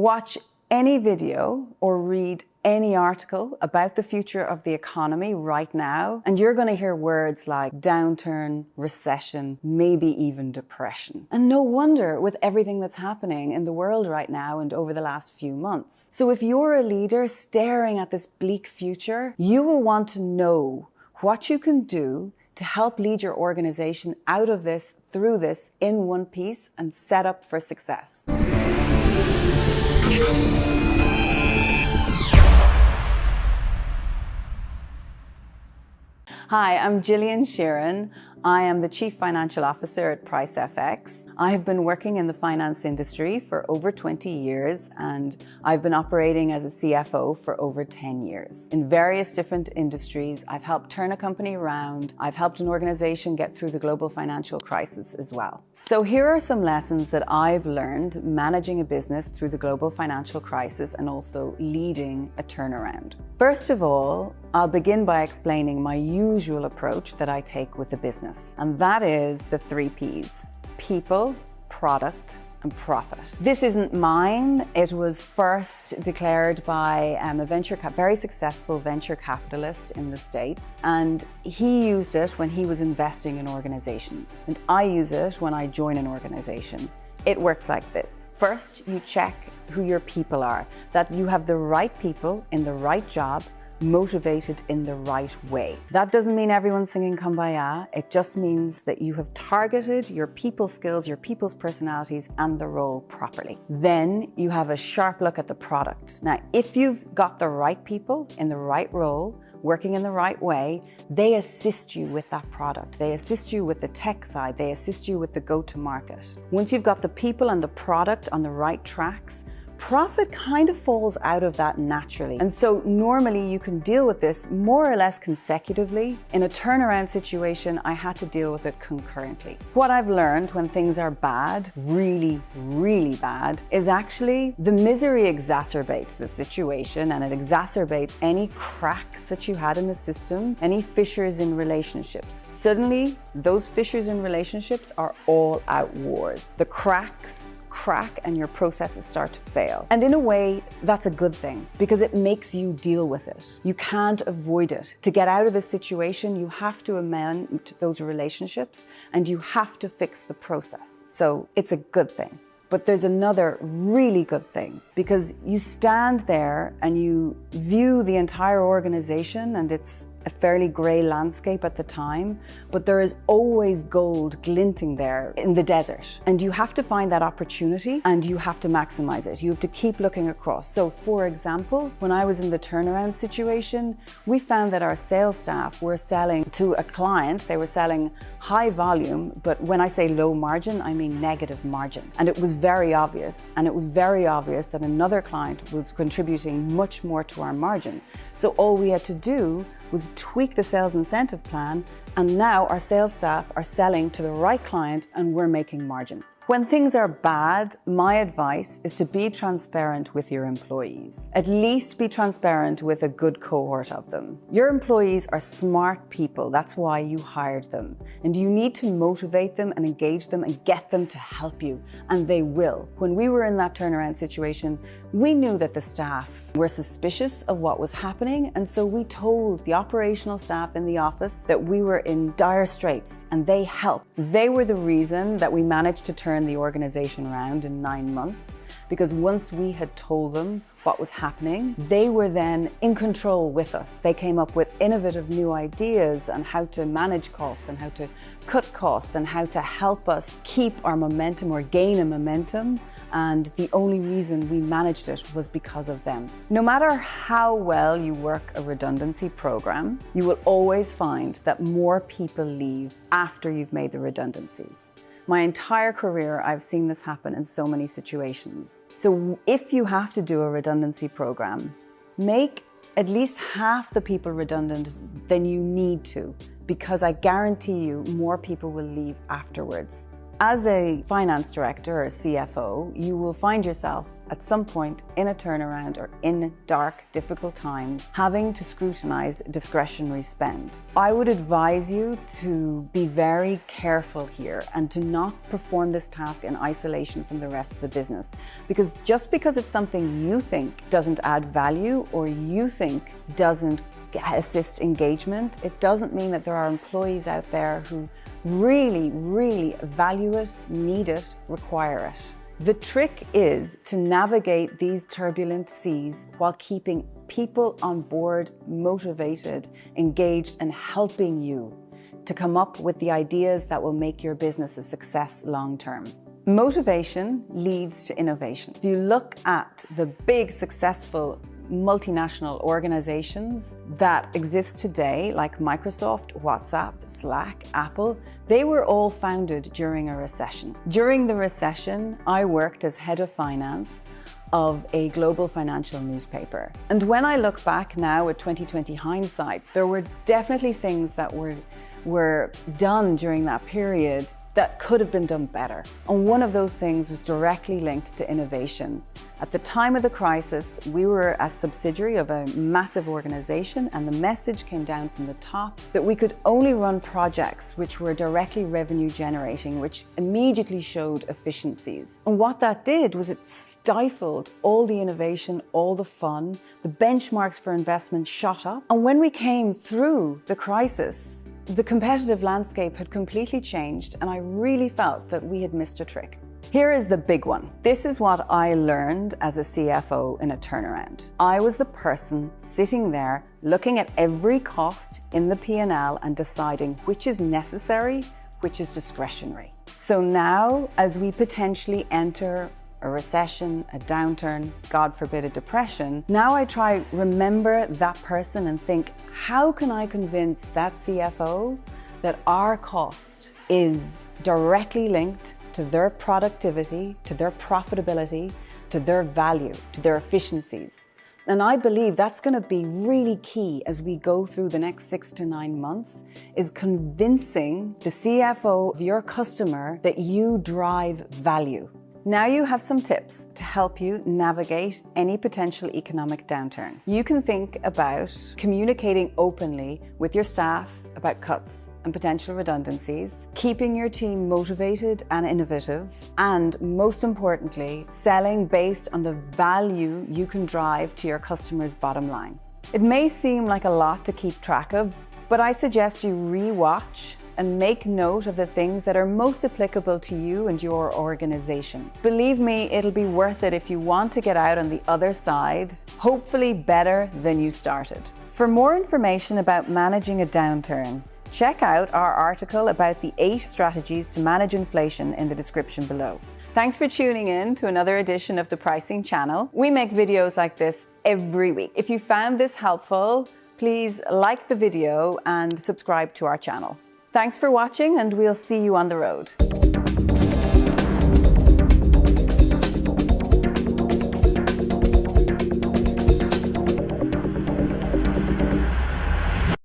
Watch any video or read any article about the future of the economy right now, and you're going to hear words like downturn, recession, maybe even depression. And no wonder with everything that's happening in the world right now and over the last few months. So if you're a leader staring at this bleak future, you will want to know what you can do to help lead your organization out of this, through this, in one piece and set up for success. Hi, I'm Gillian Sheeran. I am the Chief Financial Officer at PriceFX. I have been working in the finance industry for over 20 years and I've been operating as a CFO for over 10 years. In various different industries, I've helped turn a company around. I've helped an organization get through the global financial crisis as well. So here are some lessons that I've learned managing a business through the global financial crisis and also leading a turnaround. First of all, I'll begin by explaining my usual approach that I take with a business, and that is the three Ps, people, product, and profit. This isn't mine. It was first declared by um, a venture very successful venture capitalist in the States. And he used it when he was investing in organizations. And I use it when I join an organization. It works like this. First, you check who your people are, that you have the right people in the right job motivated in the right way. That doesn't mean everyone's singing Kumbaya. It just means that you have targeted your people skills, your people's personalities and the role properly. Then you have a sharp look at the product. Now, if you've got the right people in the right role, working in the right way, they assist you with that product. They assist you with the tech side. They assist you with the go-to-market. Once you've got the people and the product on the right tracks, profit kind of falls out of that naturally. And so normally you can deal with this more or less consecutively. In a turnaround situation, I had to deal with it concurrently. What I've learned when things are bad, really, really bad, is actually the misery exacerbates the situation and it exacerbates any cracks that you had in the system, any fissures in relationships. Suddenly, those fissures in relationships are all out wars. The cracks crack and your processes start to fail. And in a way, that's a good thing because it makes you deal with it. You can't avoid it. To get out of the situation, you have to amend those relationships and you have to fix the process. So it's a good thing. But there's another really good thing because you stand there and you view the entire organization and its a fairly grey landscape at the time, but there is always gold glinting there in the desert. And you have to find that opportunity and you have to maximize it. You have to keep looking across. So for example, when I was in the turnaround situation, we found that our sales staff were selling to a client, they were selling high volume, but when I say low margin, I mean negative margin. And it was very obvious. And it was very obvious that another client was contributing much more to our margin. So all we had to do was tweak the sales incentive plan and now our sales staff are selling to the right client and we're making margin. When things are bad, my advice is to be transparent with your employees. At least be transparent with a good cohort of them. Your employees are smart people, that's why you hired them. And you need to motivate them and engage them and get them to help you, and they will. When we were in that turnaround situation, we knew that the staff were suspicious of what was happening, and so we told the operational staff in the office that we were in dire straits, and they helped. They were the reason that we managed to turn turn the organization around in nine months because once we had told them what was happening, they were then in control with us. They came up with innovative new ideas on how to manage costs and how to cut costs and how to help us keep our momentum or gain a momentum and the only reason we managed it was because of them. No matter how well you work a redundancy program, you will always find that more people leave after you've made the redundancies. My entire career, I've seen this happen in so many situations. So if you have to do a redundancy program, make at least half the people redundant than you need to, because I guarantee you more people will leave afterwards. As a finance director or CFO, you will find yourself at some point in a turnaround or in dark, difficult times, having to scrutinize discretionary spend. I would advise you to be very careful here and to not perform this task in isolation from the rest of the business. Because just because it's something you think doesn't add value or you think doesn't assist engagement, it doesn't mean that there are employees out there who really, really value it, need it, require it. The trick is to navigate these turbulent seas while keeping people on board, motivated, engaged, and helping you to come up with the ideas that will make your business a success long term. Motivation leads to innovation. If you look at the big successful multinational organizations that exist today, like Microsoft, WhatsApp, Slack, Apple, they were all founded during a recession. During the recession, I worked as head of finance of a global financial newspaper. And when I look back now with 2020 hindsight, there were definitely things that were, were done during that period that could have been done better. And one of those things was directly linked to innovation. At the time of the crisis, we were a subsidiary of a massive organization and the message came down from the top that we could only run projects which were directly revenue generating, which immediately showed efficiencies. And what that did was it stifled all the innovation, all the fun, the benchmarks for investment shot up. And when we came through the crisis, the competitive landscape had completely changed and I really felt that we had missed a trick. Here is the big one. This is what I learned as a CFO in a turnaround. I was the person sitting there looking at every cost in the P&L and deciding which is necessary, which is discretionary. So now, as we potentially enter a recession, a downturn, God forbid a depression, now I try remember that person and think, how can I convince that CFO that our cost is directly linked to their productivity, to their profitability, to their value, to their efficiencies. And I believe that's going to be really key as we go through the next six to nine months is convincing the CFO of your customer that you drive value. Now you have some tips to help you navigate any potential economic downturn. You can think about communicating openly with your staff about cuts and potential redundancies, keeping your team motivated and innovative, and most importantly, selling based on the value you can drive to your customers' bottom line. It may seem like a lot to keep track of, but I suggest you re-watch and make note of the things that are most applicable to you and your organization. Believe me, it'll be worth it if you want to get out on the other side, hopefully better than you started. For more information about managing a downturn, check out our article about the eight strategies to manage inflation in the description below. Thanks for tuning in to another edition of the Pricing Channel. We make videos like this every week. If you found this helpful, please like the video and subscribe to our channel. Thanks for watching and we'll see you on the road.